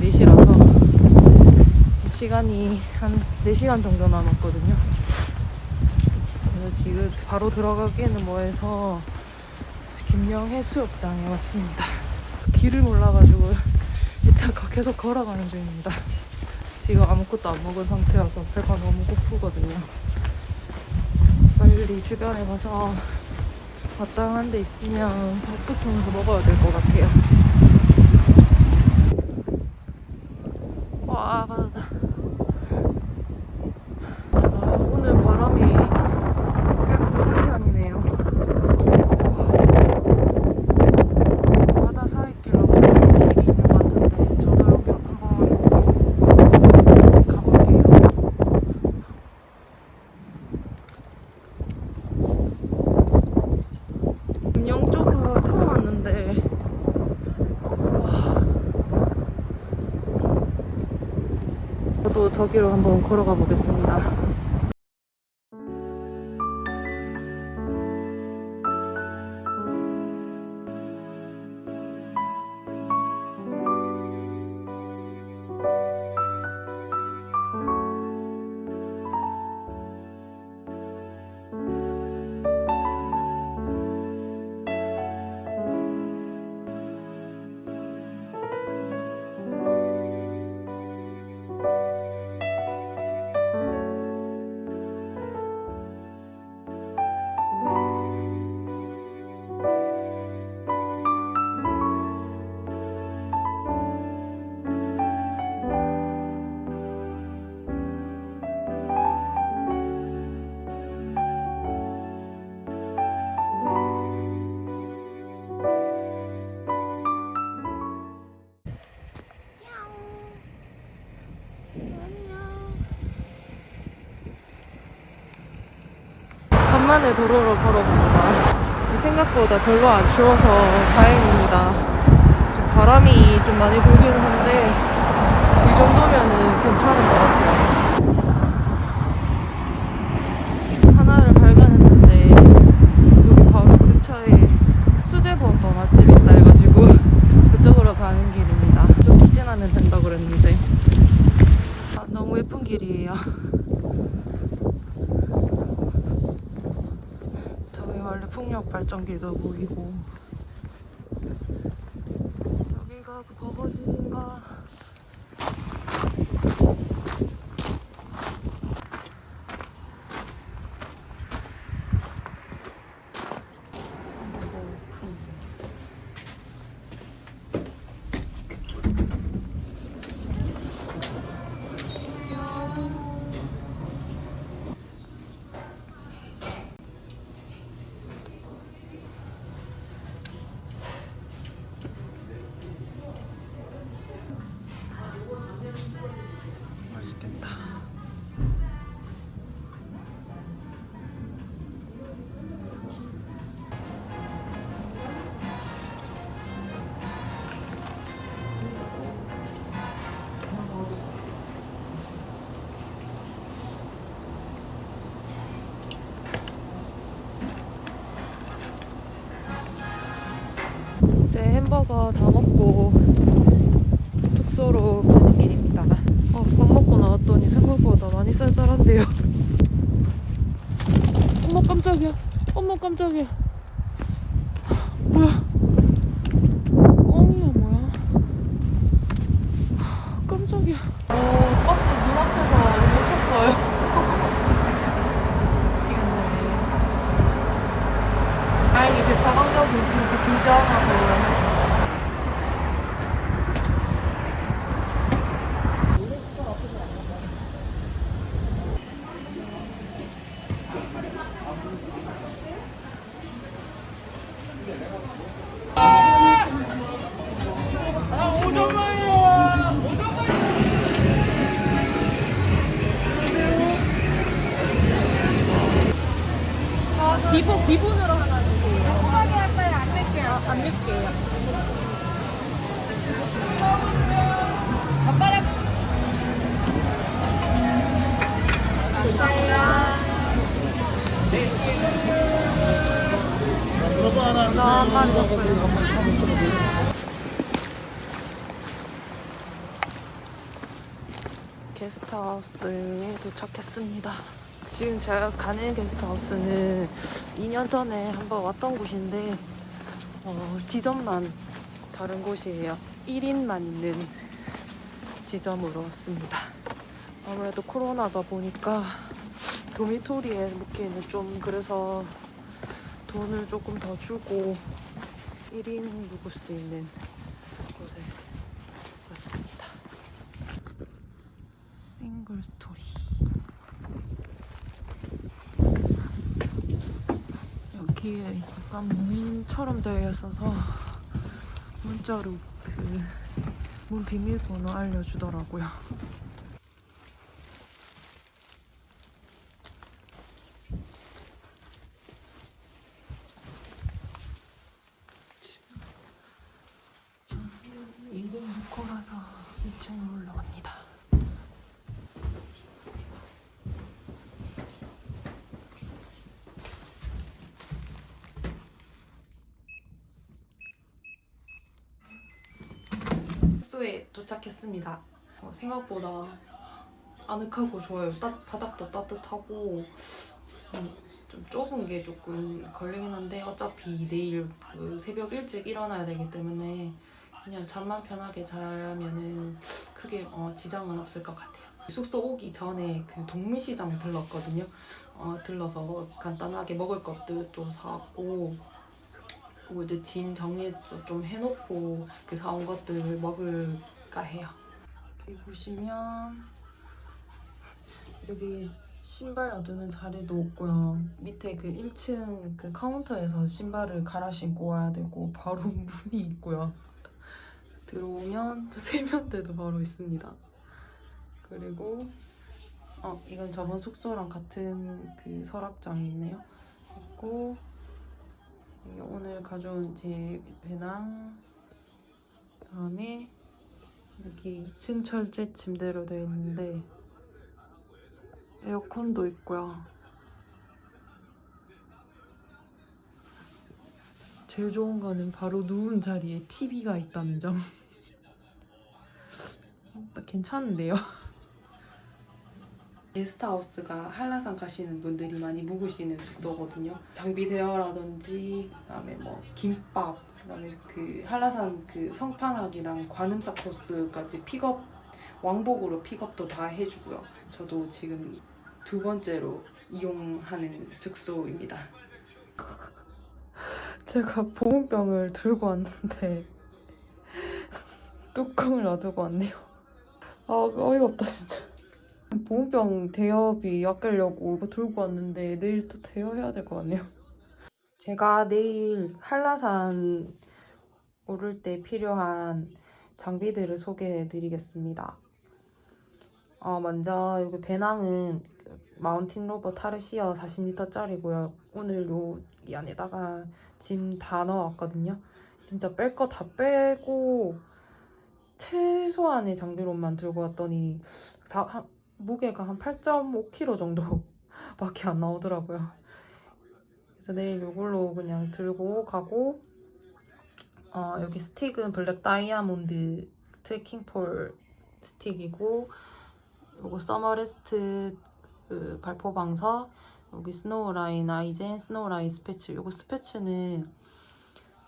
4시라서 시간이 한 4시간 정도 남았거든요. 그래서 지금 바로 들어가기에는 뭐해서 김영 해수욕장에 왔습니다. 길을 몰라가지고 가- 계속 걸어가는 중입니다. 지금 아무것도 안 먹은 상태여서 배가 너무 고프거든요. 빨리 주변에 가서 마땅한 데 있으면 밥부터 먹어야 될 것 같아요. 와, 바다다. 아, 오늘 바람이 꽤 큰 편이네요. 바다 사이길로 길이 있는 것 같은데 저도 여기 한번 가볼게요. 김영 쪽은 처음 왔는데 와. 저도 저기로 한번 걸어가 보겠습니다. 간만에 도로로 걸어봅니다. 생각보다 별로 안 추워서 다행입니다. 지금 바람이 좀 많이 불기는 한데 이 정도면은 괜찮은 것 같아요. 하나를 발견했는데 여기 바로 근처에 수제버거 맛집이 있다 해가지고 그쪽으로 가는 길입니다. 좀 직진하면 된다 그랬는데 아, 너무 예쁜 길이에요. 풍력 발전기도 보이고. 여기가 그 버거진인가 햄버거 다 먹고 숙소로 가는 길입니다. 어, 밥 먹고 나왔더니 생각보다 많이 쌀쌀한데요. 어머 깜짝이야. 어머 깜짝이야. 뭐야? 꽁이야 뭐야? 깜짝이야. 기본 기본으로 하나 주세요. 한 번에 할 거예요? 안 낼게요. 안안 넣을게요. 젓가락 나만 게스트하우스에 도착했습니다. 지금 제가 가는 게스트하우스는 2년 전에 한번 왔던 곳인데 어, 지점만 다른 곳이에요. 1인만 있는 지점으로 왔습니다. 아무래도 코로나다 보니까 도미토리에 묵기에는 좀 그래서 돈을 조금 더 주고 1인 묵을 수 있는 곳에 왔습니다. 싱글 스토리. 여기에 약간 무인처럼 되어 있어서 문자로 그 문 비밀번호 알려주더라고요. 인공 묵고라서 2층에 올라갑니다. 숙소에 도착했습니다. 어, 생각보다 아늑하고 좋아요. 따, 바닥도 따뜻하고 음, 좀 좁은 게 조금 걸리긴 한데 어차피 내일 그 새벽 일찍 일어나야 되기 때문에 그냥 잠만 편하게 자면은 크게 어, 지장은 없을 것 같아요. 숙소 오기 전에 그 동물시장에 들렀거든요. 어, 들러서 간단하게 먹을 것들도 사왔고 그리고 이제 짐 정리도 좀 해놓고 그 사온 것들을 먹을까 해요. 여기 보시면 여기 신발 놔두는 자리도 없고요. 밑에 그 1층 그 카운터에서 신발을 갈아 신고 와야 되고 바로 문이 있고요. 들어오면 세면대도 바로 있습니다. 그리고 어 이건 저번 숙소랑 같은 그 서랍장이 있네요. 있고 오늘 가져온 제 배낭 그다음에 여기 2층 철제 침대로 되어 있는데 에어컨도 있고요. 제일 좋은 거는 바로 누운 자리에 TV가 있다는 점. 어, 괜찮은데요? 게스트하우스가 한라산 가시는 분들이 많이 묵으시는 숙소거든요. 장비 대여라든지 그다음에 뭐 김밥, 그다음에 그 한라산 그 성판악이랑 관음사 코스까지 픽업 왕복으로 픽업도 다 해주고요. 저도 지금 두 번째로 이용하는 숙소입니다. 제가 보온병을 들고 왔는데 뚜껑을 놔두고 왔네요. 아 어이가 없다 진짜. 보온병 대여비 아끼려고 이거 들고 왔는데 내일 또 대여해야 될 것 같네요. 제가 내일 한라산 오를 때 필요한 장비들을 소개해 드리겠습니다. 어, 먼저 여기 배낭은 그 마운틴 로버 타르시어 40리터짜리고요. 오늘 요 이 안에다가 짐 다 넣어왔거든요. 진짜 뺄 거 다 빼고 최소한의 장비로만 들고 왔더니 무게가 한 8.5kg 정도밖에 안 나오더라고요. 그래서 내일 이걸로 그냥 들고 가고 어, 여기 스틱은 블랙 다이아몬드 trekking pole 스틱이고 요거 써머레스트 그 발포 방석 여기 스노우라인 아이젠 스노우라인 스패츠 요거 스패츠는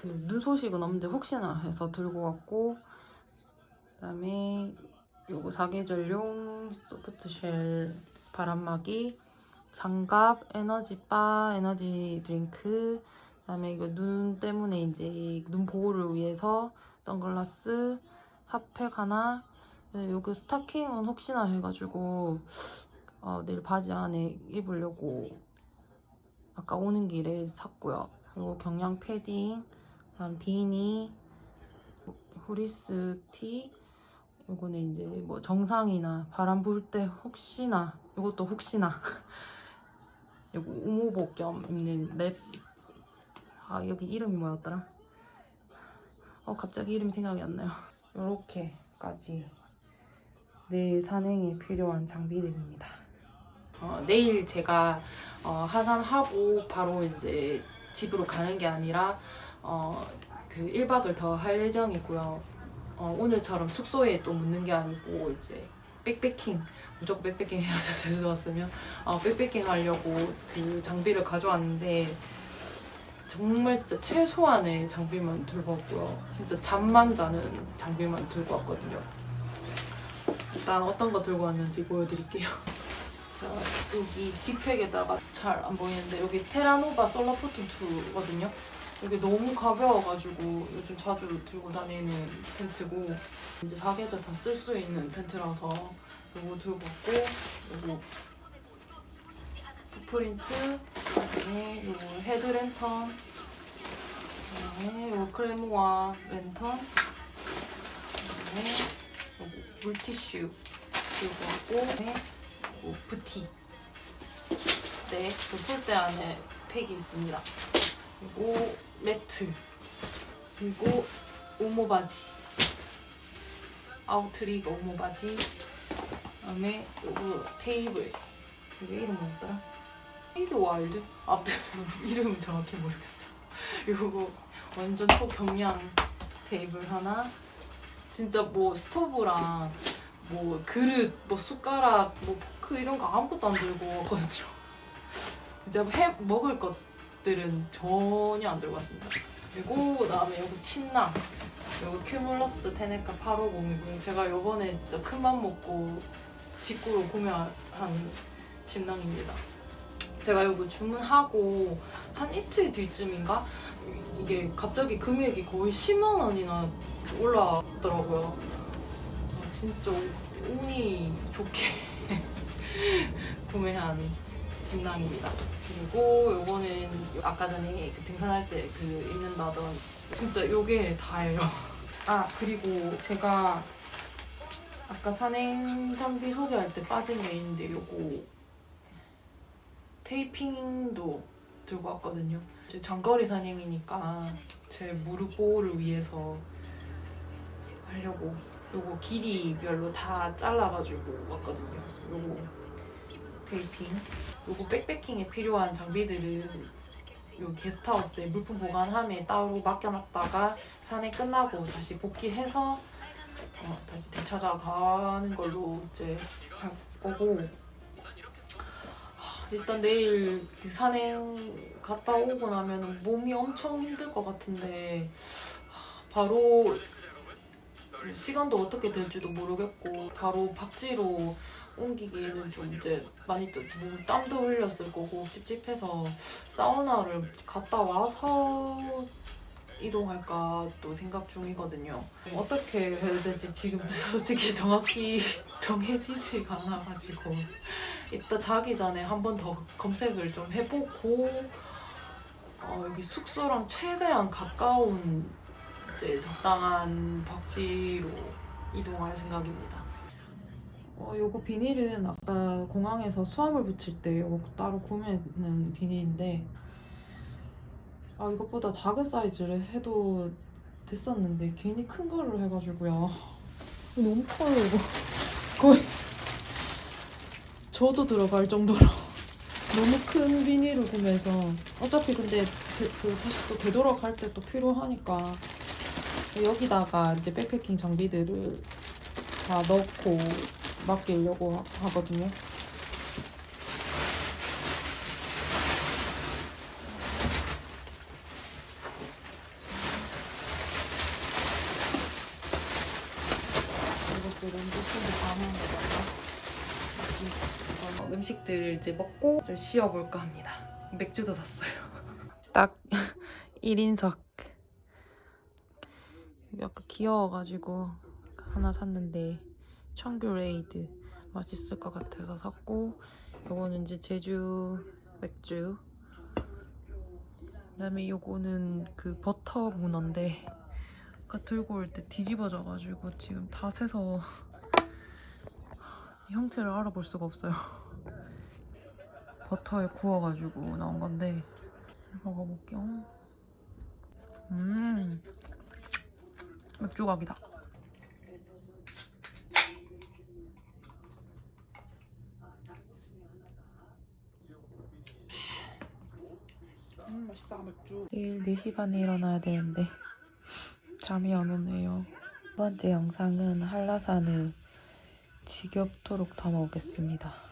그 눈 소식은 없는데 혹시나 해서 들고 왔고 그다음에 요거 사계절용 soft shell 바람막이 장갑 에너지바 에너지 드링크 그다음에 이거 눈 때문에 이제 눈 보호를 위해서 선글라스 핫팩 하나 네, 요거 스타킹은 혹시나 해가지고 어, 내일 바지 안에 입으려고 아까 오는 길에 샀고요. 그리고 경량 패딩, 그다음 비니, 후리스 티. 요거는 이제 뭐 정상이나 바람 불 때 혹시나 요것도 혹시나 요거 우모복 겸 입는 랩. 아 여기 이름이 뭐였더라? 어 갑자기 이름이 생각이 안 나요. 요렇게까지 내일 산행에 필요한 장비들입니다. 어, 내일 제가 어, 하산하고 바로 이제 집으로 가는 게 아니라 어, 그 1박을 더 할 예정이고요. 어, 오늘처럼 숙소에 또 묻는 게 아니고 이제 백패킹 무조건 백패킹 해야죠 제주도 왔으면 어, 백패킹 하려고 그 장비를 가져왔는데 정말 진짜 최소한의 장비만 들고 왔고요. 진짜 잠만 자는 장비만 들고 왔거든요. 일단 어떤 거 들고 왔는지 보여드릴게요. 자, 여기 뒷팩에다가 잘 안 보이는데 여기 테라노바 솔라포트 2거든요. 이게 너무 가벼워가지고 요즘 자주 들고 다니는 텐트고 이제 사계절 다 쓸 수 있는 텐트라서 이거 들고 왔고 요거 footprint 그다음에 요거 헤드 랜턴 그다음에 요거 크레모아 랜턴 그다음에 요거 물티슈 들고 왔고 그다음에 요 bootie 네, 그 폴대 안에 팩이 있습니다. 그리고 매트. 그리고 우모 바지. 아우트리거 우모 바지. 그다음에 요거 테이블. 이게 이름 뭐였더라? 헤이드 와일드? 아무튼 이름은 정확히 모르겠어. 요거 완전 초경량 테이블 하나. 진짜 뭐 스토브랑 뭐 그릇, 뭐 숟가락, 뭐 포크 이런 거 아무것도 안 들고 왔거든요 진짜 해 먹을 것 들은 전혀 안 들고 왔습니다. 그리고 그다음에 여기 침낭. 여기 큐뮬러스 테네카 850이고요. 제가 요번에 진짜 큰 맘 먹고 직구로 구매한 침낭입니다. 제가 이거 주문하고 한 이틀 뒤쯤인가? 이게 갑자기 금액이 거의 10만 원이나 올라왔더라고요. 아, 진짜 운이 좋게 구매한 침낭입니다. 그리고 요거는 아까 전에 그 등산할 때 그 입는다던 진짜 요게 다예요. 아 그리고 제가 아까 산행 장비 소개할 때 빠진 게 있는데 요거 테이핑도 들고 왔거든요. 이제 장거리 산행이니까 제 무릎 보호를 위해서 하려고 요거 길이별로 다 잘라가지고 왔거든요. 요거 테이핑. 요거 백패킹에 필요한 장비들은 요 게스트하우스에 물품 보관함에 따로 맡겨놨다가 산에 끝나고 다시 복귀해서 어, 다시 되찾아가는 걸로 이제 할 거고 하, 일단 내일 그 산행 갔다 오고 나면 몸이 엄청 힘들 것 같은데 하, 바로 시간도 어떻게 될지도 모르겠고 바로 박지로 옮기기에는 좀 이제 많이 또몸 땀도 흘렸을 거고 찝찝해서 사우나를 갔다 와서 이동할까 또 생각 중이거든요. 어떻게 해야 될지 지금도 솔직히 정확히 정해지지가 않아가지고 이따 자기 전에 한 번 더 검색을 좀 해보고 어, 여기 숙소랑 최대한 가까운 이제 적당한 박지로 이동할 생각입니다. 어, 요거 비닐은 아까 공항에서 수화물 붙일 때 요거 따로 구매는 비닐인데 아 이것보다 작은 사이즈를 해도 됐었는데 괜히 큰 걸로 해가지고요. 너무 커요 이거. 거의 저도 들어갈 정도로 너무 큰 비닐을 구매해서. 어차피 근데 되- 그 다시 또 되돌아갈 때 또 필요하니까 여기다가 이제 백패킹 장비들을 다 넣고 맡기려고 하- 하거든요. 음식들을 이제 먹고 좀 쉬어볼까 합니다. 맥주도 샀어요. 딱 1인석. 약간 귀여워가지고 하나 샀는데 청귤 에이드 맛있을 것 같아서 샀고 요거는 이제 제주 맥주. 그다음에 요거는 그 버터 문어인데 아까 들고 올 때 뒤집어져가지고 지금 다 새서 형태를 알아볼 수가 없어요. 버터에 구워가지고 나온 건데 먹어볼게요. 음 맥주각이다. 음 맛있다 맥주. 내일 4시 반에 일어나야 되는데 잠이 안 오네요. 두 번째 영상은 한라산을 지겹도록 담아오겠습니다.